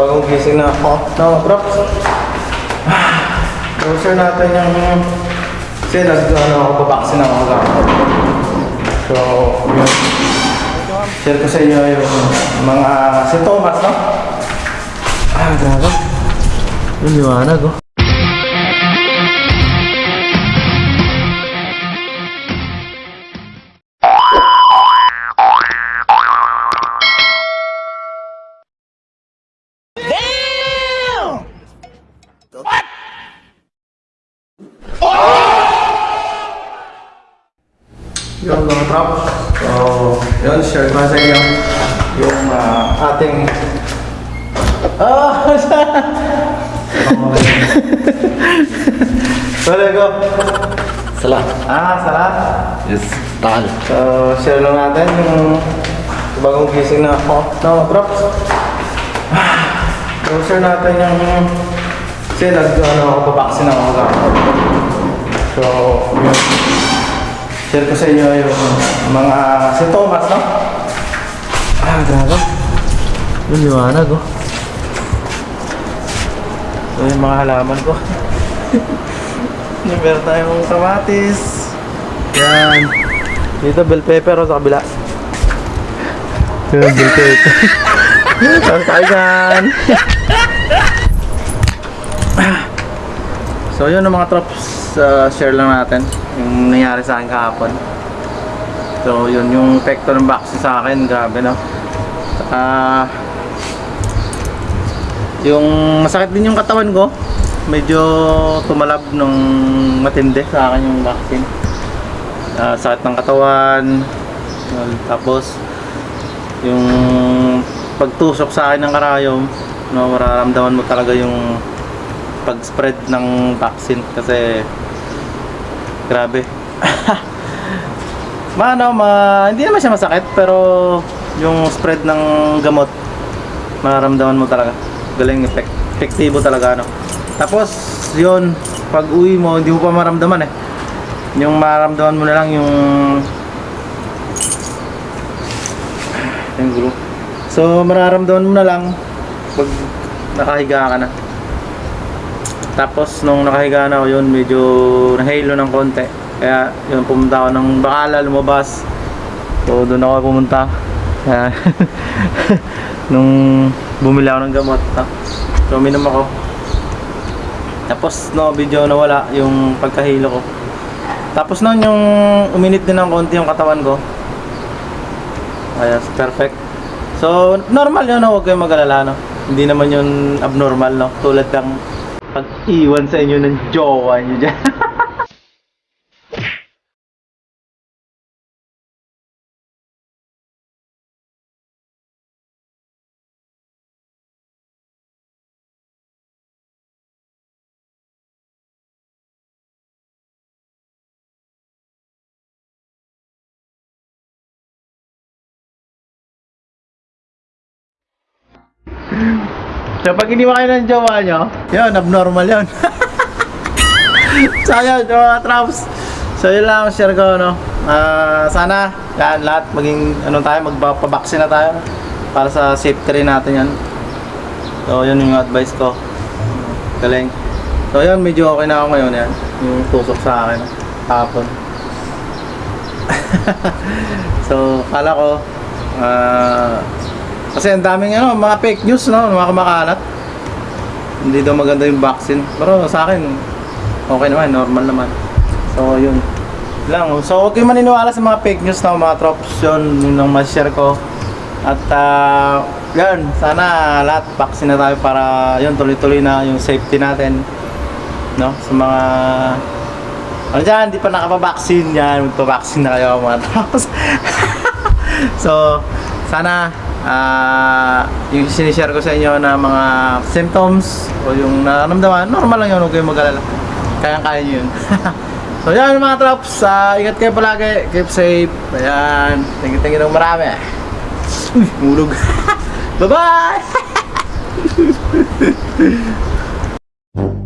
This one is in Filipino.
bagong gising na ako. No, props. Browser natin yung... Kasi nag, ano, ako babaksin ako agad. So, yun. Share ko sa inyo yung mga sintomas, no? Ah, grabe. Yung liwanag, oh. Yung mga props. So, yun, share ko sa inyo yung ah, ating... Ah! Wala ko. Salah. Ah, salat. Yes. Tal. So, share lang natin yung bagong gising na ako. No, props. So, share natin yung... Kasi nag, ano, ako babaksin ako agad. So, yun. Share ko sa inyo yung mga sintomas, no? Ah, grabe. Yung liwanag, oh. So, yung mga halaman ko. yung meron tayong kamatis. Yan. Dito, bell pepper, oh, sa kabila. Yan, bell pepper. Tapos tayo dyan. So yun ang mga trops, uh, share lang natin yung nangyari sa akin kahapon. So yun yung epekto ng vaccine sa akin, grabe no. Ah yung masakit din yung katawan ko. Medyo tumalab nung matindi sa akin yung vaccine. Ah, sakit ng katawan. Tapos yung pagtusok sa akin ng karayom, no, mararamdaman mo talaga yung pag-spread ng vaccine kasi grabe. Maano, ma, hindi naman siya masakit pero yung spread ng gamot mararamdaman mo talaga. Galing effect, epektibo talaga ano. Tapos yun, pag uwi mo hindi mo pa maramdaman eh. Yung maramdaman mo na lang yung yung gulo. So mararamdaman mo na lang pag nakahiga ka na. Tapos nung nakahiga na ako yun, medyo nahalo ng konti. Kaya yun, pumunta ako ng Bacala, lumabas. So doon ako pumunta. Kaya nung bumili ako ng gamot, ha? so uminom ako. Tapos no, video nawala yung pagkahilo ko. Tapos noon yung uminit din ng konti yung katawan ko. Ayos, perfect. So, normal yun, no? huwag kayong mag-alala, no? Hindi naman yun abnormal, no? Tulad ng pag-iwan sa inyo ng jowa nyo dyan. so, pag hindi kayo ng jowa nyo, yun, abnormal yun. so, yun, mga traps. So, yun lang ang share ko, no? Ah, sana, yan, lahat maging, ano tayo, magpapabaksin na tayo. Para sa safety rin natin yan. So, yun yung advice ko. Galing. So, yun, medyo okay na ako ngayon, yan. Yung tusok sa akin, hapon. so, kala ko, ah, kasi ang daming ano, mga fake news, no? Mga kumakalat. Hindi daw maganda yung vaccine. Pero sa akin, okay naman, normal naman. So, yun. Lang. So, huwag kayong maniniwala sa mga fake news na mga tropes yun. Yun ma-share ko. At, ah, yun. Sana lahat vaccine na tayo para, yun, tuloy-tuloy na yung safety natin. No? Sa mga ano dyan, di pa nakapabaksin yan. Magpabaksin na kayo mga tropes. so, sana ah yung sinishare ko sa inyo na mga symptoms o yung nararamdaman, normal lang yun, huwag kayong mag-alala. Kaya-kaya nyo yun. so yan mga trops, ah, ingat kayo palagi, keep safe. Ayan, thank you, thank you ng marami. Uy, mulog. Bye-bye!